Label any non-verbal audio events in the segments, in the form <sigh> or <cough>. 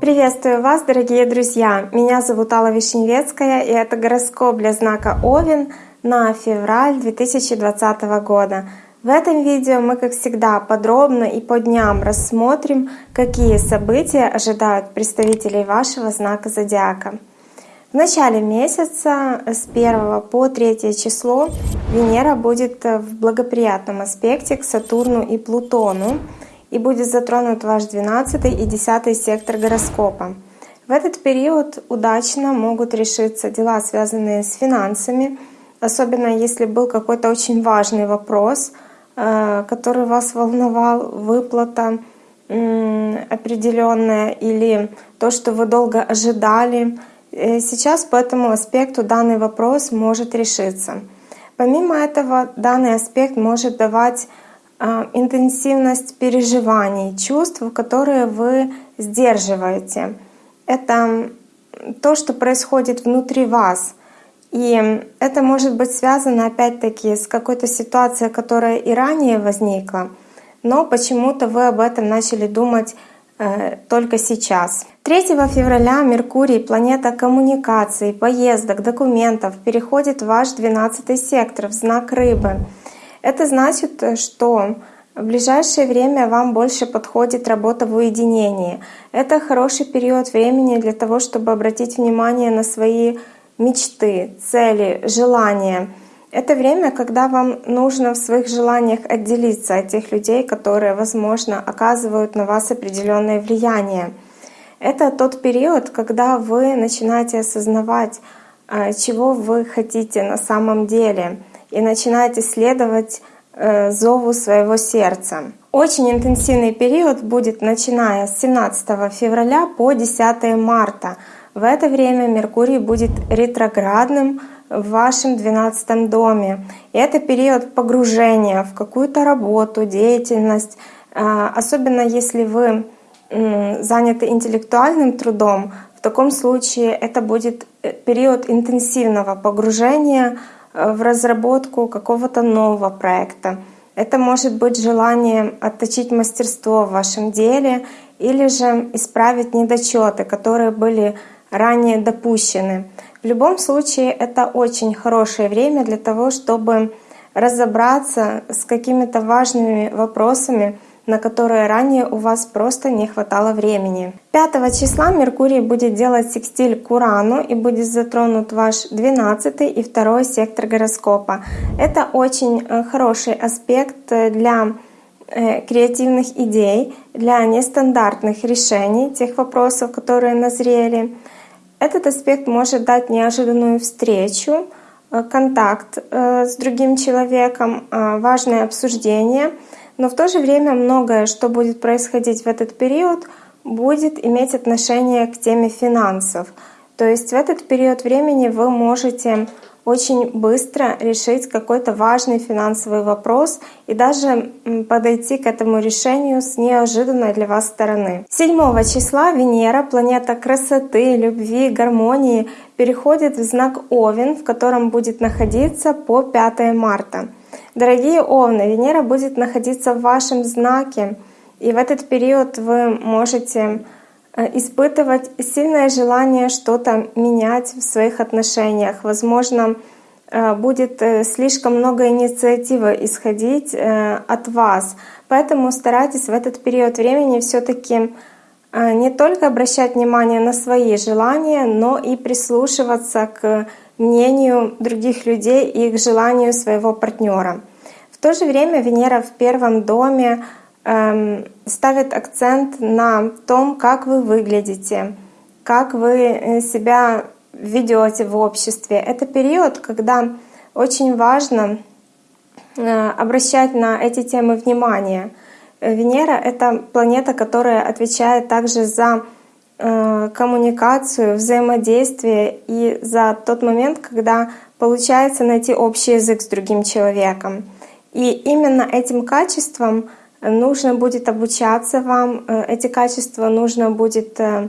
Приветствую вас, дорогие друзья! Меня зовут Алла Вишневецкая, и это гороскоп для знака Овен на февраль 2020 года. В этом видео мы, как всегда, подробно и по дням рассмотрим, какие события ожидают представителей вашего знака зодиака. В начале месяца с 1 по 3 число Венера будет в благоприятном аспекте к Сатурну и Плутону и будет затронут ваш 12 и 10 сектор гороскопа. В этот период удачно могут решиться дела, связанные с финансами, особенно если был какой-то очень важный вопрос — Э, который вас волновал, выплата определенная или то, что вы долго ожидали. Э, сейчас по этому аспекту данный вопрос может решиться. Помимо этого, данный аспект может давать э, интенсивность переживаний, чувств, которые вы сдерживаете. Это то, что происходит внутри вас — и это может быть связано опять-таки с какой-то ситуацией, которая и ранее возникла, но почему-то вы об этом начали думать э, только сейчас. 3 февраля Меркурий, планета коммуникаций, поездок, документов, переходит в ваш 12 сектор, в знак рыбы. Это значит, что в ближайшее время вам больше подходит работа в уединении. Это хороший период времени для того, чтобы обратить внимание на свои мечты, цели, желания. Это время, когда вам нужно в своих желаниях отделиться от тех людей, которые, возможно, оказывают на вас определенное влияние. Это тот период, когда вы начинаете осознавать, а, чего вы хотите на самом деле, и начинаете следовать э, зову своего сердца. Очень интенсивный период будет начиная с 17 февраля по 10 марта. В это время Меркурий будет ретроградным в вашем 12 доме. И это период погружения в какую-то работу, деятельность. А, особенно если вы заняты интеллектуальным трудом, в таком случае это будет э, период интенсивного погружения э, в разработку какого-то нового проекта. Это может быть желание отточить мастерство в вашем деле или же исправить недочеты, которые были ранее допущены. В любом случае это очень хорошее время для того, чтобы разобраться с какими-то важными вопросами, на которые ранее у вас просто не хватало времени. 5 числа Меркурий будет делать секстиль к Урану и будет затронут ваш 12 и 2 сектор гороскопа. Это очень э, хороший аспект э, для э, креативных идей, для нестандартных решений тех вопросов, которые назрели. Этот аспект может дать неожиданную встречу, контакт с другим человеком, важное обсуждение, но в то же время многое, что будет происходить в этот период, будет иметь отношение к теме финансов. То есть в этот период времени вы можете очень быстро решить какой-то важный финансовый вопрос и даже подойти к этому решению с неожиданной для вас стороны. 7 числа Венера, планета красоты, любви, гармонии, переходит в знак Овен, в котором будет находиться по 5 марта. Дорогие Овны, Венера будет находиться в вашем знаке, и в этот период вы можете Э, испытывать сильное желание что-то менять в своих отношениях. Возможно, э, будет э, слишком много инициативы исходить от вас. Поэтому старайтесь в этот период времени все-таки не только обращать внимание на свои желания, но и прислушиваться к мнению других людей и к желанию своего партнера. В то же время Венера в первом доме Эм, ставит акцент на том, как вы выглядите, как вы э, себя ведете в обществе. Это период, когда очень важно э, обращать на эти темы внимание. Венера — это планета, которая отвечает также за коммуникацию, взаимодействие и за тот момент, когда получается найти общий язык с другим человеком. И именно этим качеством — нужно будет обучаться вам, э, эти качества нужно будет э,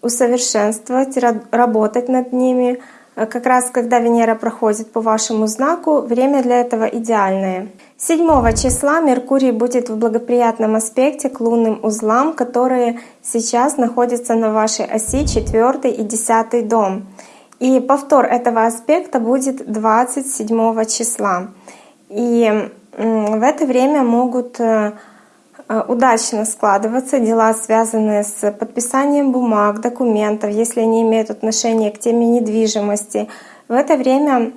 усовершенствовать, работать над ними, Э, как раз когда Венера проходит по вашему знаку, время для этого идеальное. 7 числа Меркурий будет в благоприятном аспекте к лунным узлам, которые сейчас находятся на вашей оси 4 и 10 дом. И повтор этого аспекта будет 27 числа. И в это время могут э, э, удачно складываться дела, связанные с подписанием бумаг, документов, если они имеют отношение к теме недвижимости. В это время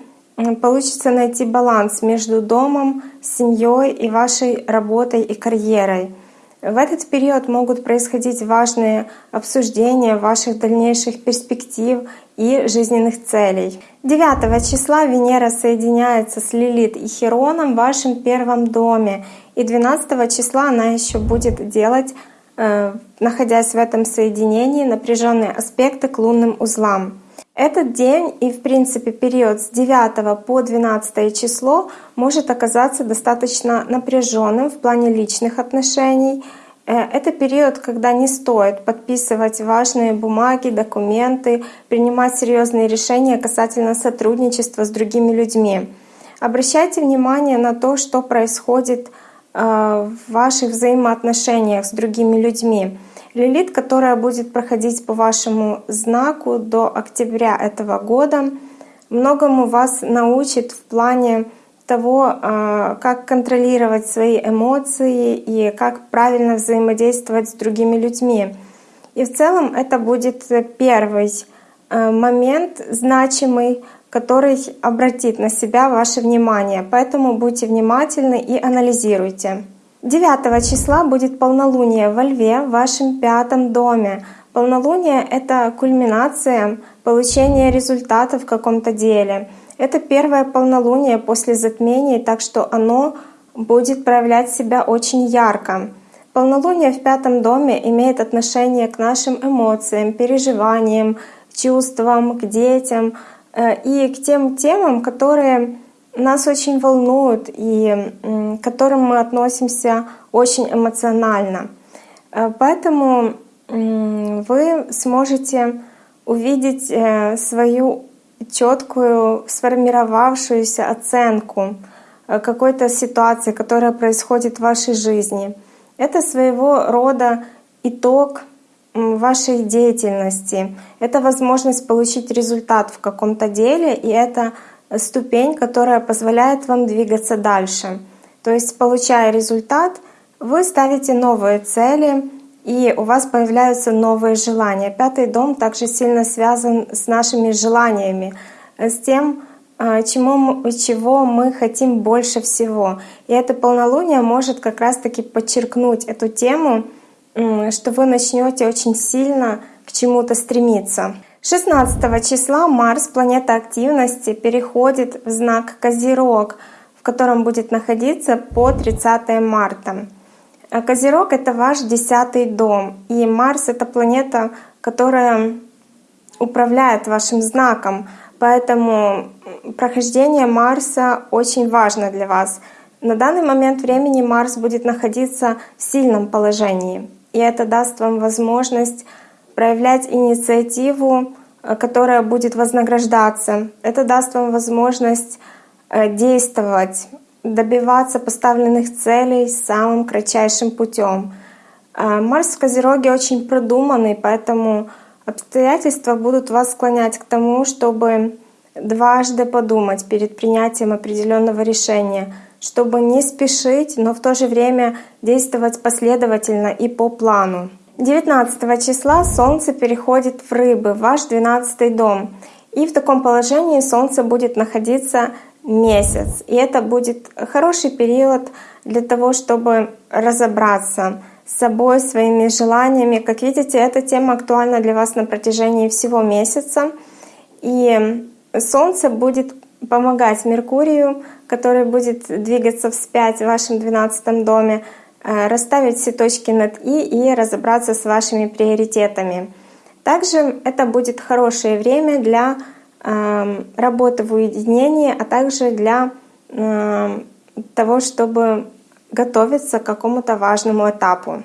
получится найти баланс между домом, семьей и вашей работой и карьерой. В этот период могут происходить важные обсуждения ваших дальнейших перспектив и жизненных целей. 9 числа Венера соединяется с Лилит и Хероном в вашем первом доме. И 12 числа она еще будет делать, э, находясь в этом соединении, напряженные аспекты к лунным узлам. Этот день и, в принципе, период с 9 по 12 число может оказаться достаточно напряженным в плане личных отношений. Э, это период, когда не стоит подписывать важные бумаги, документы, принимать серьезные решения касательно сотрудничества с другими людьми. Обращайте внимание на то, что происходит э, в ваших взаимоотношениях с другими людьми. Лилит, которая будет проходить по вашему знаку до октября этого года, многому вас научит в плане того, а, как контролировать свои эмоции и как правильно взаимодействовать с другими людьми. И в целом это будет первый а, момент значимый, который обратит на себя ваше внимание. Поэтому будьте внимательны и анализируйте. 9 числа будет полнолуние во Льве в вашем пятом доме. Полнолуние — это кульминация получения результата в каком-то деле. Это первое полнолуние после затмения, так что оно будет проявлять себя очень ярко. Полнолуние в пятом доме имеет отношение к нашим эмоциям, переживаниям, чувствам, к детям э, и к тем темам, которые нас очень волнуют и к которым мы относимся очень эмоционально. Э, поэтому вы сможете увидеть э, свою четкую сформировавшуюся оценку э, какой-то ситуации, которая происходит в вашей жизни. Это своего рода итог вашей деятельности. Это возможность получить результат в каком-то деле, и это ступень, которая позволяет вам двигаться дальше. То есть, получая результат, вы ставите новые цели, и у вас появляются новые желания. Пятый дом также сильно связан с нашими желаниями, с тем, а, чему, чего мы хотим больше всего. И это полнолуние может как раз-таки подчеркнуть эту тему, что вы начнете очень сильно к чему-то стремиться. 16 числа Марс, планета активности, переходит в знак Козерог, в котором будет находиться по 30 марта. А Козерог — это ваш десятый дом, и Марс — это планета, которая управляет вашим знаком, поэтому прохождение Марса очень важно для вас. На данный момент времени Марс будет находиться в сильном положении, и это даст вам возможность проявлять инициативу, э, которая будет вознаграждаться. Это даст вам возможность э, действовать, добиваться поставленных целей самым кратчайшим путем. Э, Марс в Козероге очень продуманный, поэтому обстоятельства будут вас склонять к тому, чтобы дважды подумать перед принятием определенного решения, чтобы не спешить, но в то же время действовать последовательно и по плану. 19 числа Солнце переходит в Рыбы, ваш 12 дом. И в таком положении Солнце будет находиться месяц. И это будет хороший период для того, чтобы разобраться с собой, своими желаниями. Как видите, эта тема актуальна для вас на протяжении всего месяца. И Солнце будет помогать Меркурию, который будет двигаться вспять в вашем 12 доме, расставить все точки над «и» и разобраться с вашими приоритетами. Также это будет хорошее время для эм, работы в уединении, а также для эм, того, чтобы готовиться к какому-то важному этапу.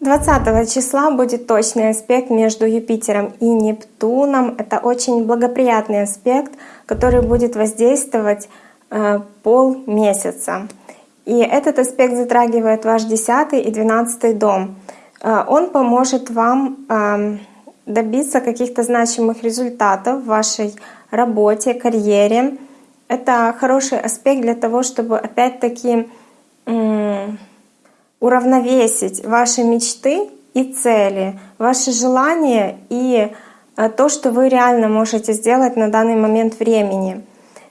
20 числа будет точный аспект между Юпитером и Нептуном. Это очень благоприятный аспект, который будет воздействовать э, полмесяца. И этот аспект затрагивает ваш 10 и 12 дом. Э, он поможет вам э, добиться каких-то значимых результатов в вашей работе, карьере. Это хороший аспект для того, чтобы опять-таки уравновесить ваши мечты и цели, ваши желания и э, то, что вы реально можете сделать на данный момент времени.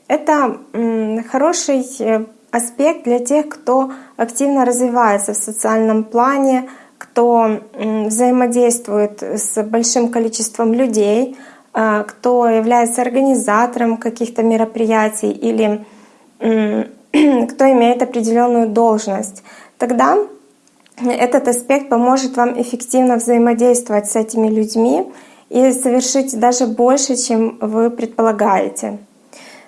Это хороший э, аспект для тех, кто активно развивается в социальном плане, кто взаимодействует с большим количеством людей, э, кто является организатором каких-то мероприятий или <clears throat> кто имеет определенную должность. Тогда этот аспект поможет вам эффективно взаимодействовать с этими людьми и совершить даже больше, чем вы предполагаете.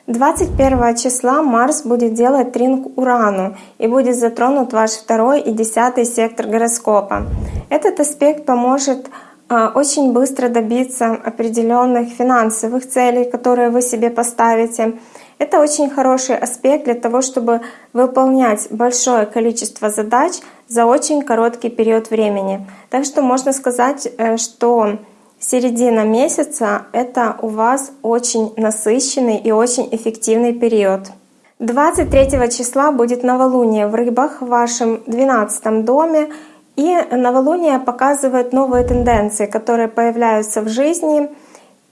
21 числа Марс будет делать тринг Урану и будет затронут ваш второй и десятый сектор гороскопа. Этот аспект поможет а, очень быстро добиться определенных финансовых целей, которые вы себе поставите. Это очень хороший аспект для того, чтобы выполнять большое количество задач за очень короткий период времени. Так что можно сказать, э, что середина месяца — это у вас очень насыщенный и очень эффективный период. 23 числа будет новолуние в рыбах в вашем 12 доме, и новолуние показывает новые тенденции, которые появляются в жизни.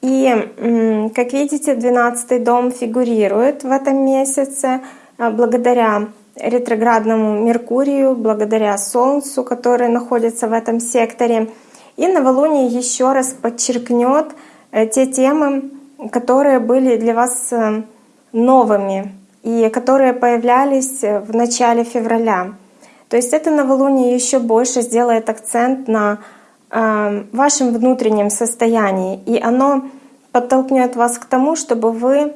И, как видите, 12 дом фигурирует в этом месяце а, благодаря ретроградному Меркурию, благодаря Солнцу, который находится в этом секторе. И новолуние еще раз подчеркнет э, те темы, которые были для вас э, новыми и которые появлялись э, в начале февраля. То есть это новолуние еще больше сделает акцент на вашем внутреннем состоянии, и оно подтолкнет вас к тому, чтобы вы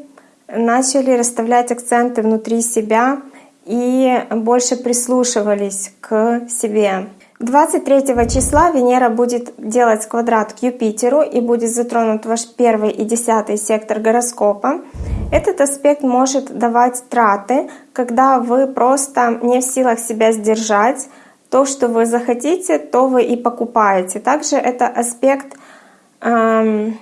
начали расставлять акценты внутри себя и больше прислушивались к себе. 23 числа Венера будет делать квадрат к Юпитеру и будет затронут ваш первый и десятый сектор гороскопа. Этот аспект может давать траты, когда вы просто не в силах себя сдержать. То, что вы захотите, то вы и покупаете. Также это аспект, эм,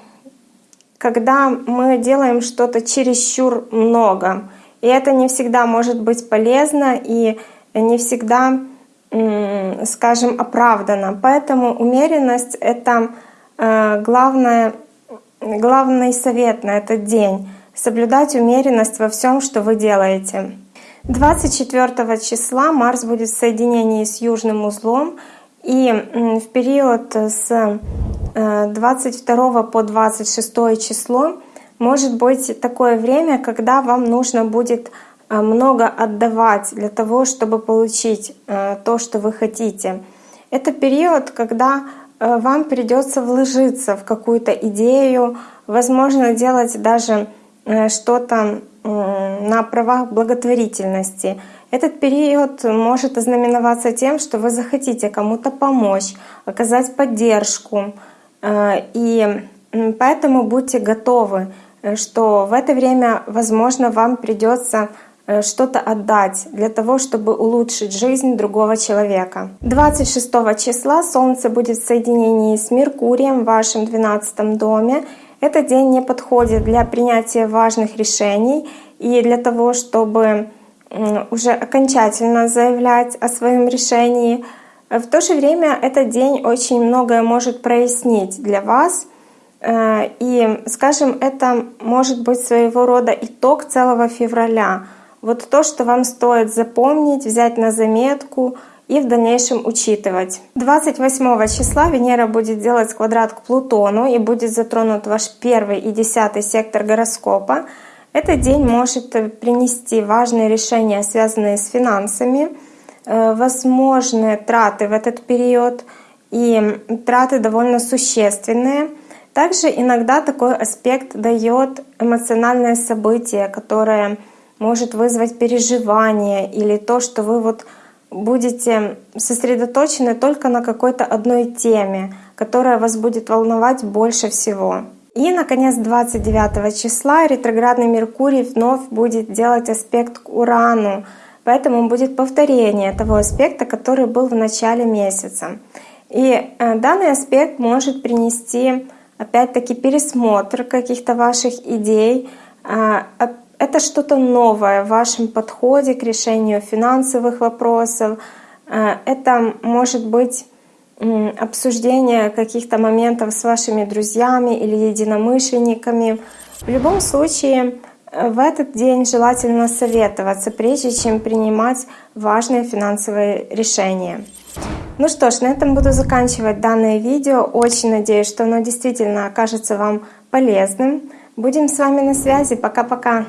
когда мы делаем что-то чересчур много. И это не всегда может быть полезно и не всегда, скажем, оправдано. Поэтому умеренность — это э, главное, главный совет на этот день — соблюдать умеренность во всем, что вы делаете. 24 числа Марс будет в соединении с южным узлом, и в период с 22 э, по 26 число может быть такое время, когда вам нужно будет много отдавать для того, чтобы получить э, то, что вы хотите. Это период, когда э, вам придется вложиться в какую-то идею, возможно, делать даже что-то на правах благотворительности. Этот период может ознаменоваться тем, что вы захотите кому-то помочь, оказать поддержку. И поэтому будьте готовы Э, что в это время, возможно, вам придется э, что-то отдать для того, чтобы улучшить жизнь другого человека. 26 числа Солнце будет в соединении с Меркурием в вашем 12 доме. Этот день не подходит для принятия важных решений и для того, чтобы уже окончательно заявлять о своем решении. В то же время этот день очень многое может прояснить для вас — Э, и, скажем, это может быть своего рода итог целого февраля. Вот то, что вам стоит запомнить, взять на заметку и в дальнейшем учитывать. 28 числа Венера будет делать квадрат к Плутону и будет затронут ваш первый и десятый сектор гороскопа. Этот день может принести важные решения, связанные с финансами, э, возможные траты в этот период, и траты довольно существенные — также иногда такой аспект дает эмоциональное событие, которое может вызвать переживание или то, что вы вот будете сосредоточены только на какой-то одной теме, которая вас будет волновать больше всего. И, наконец, 29 числа ретроградный Меркурий вновь будет делать аспект к Урану, поэтому будет повторение того аспекта, который был в начале месяца. И э, данный аспект может принести, опять-таки, пересмотр каких-то ваших идей, э, это что-то новое в вашем подходе к решению финансовых вопросов. Э, это может быть обсуждение каких-то моментов с вашими друзьями или единомышленниками. В любом случае, э, в этот день желательно советоваться, прежде чем принимать важные финансовые решения. Ну что ж, на этом буду заканчивать данное видео. Очень надеюсь, что оно действительно окажется вам полезным. Будем с вами на связи. Пока-пока.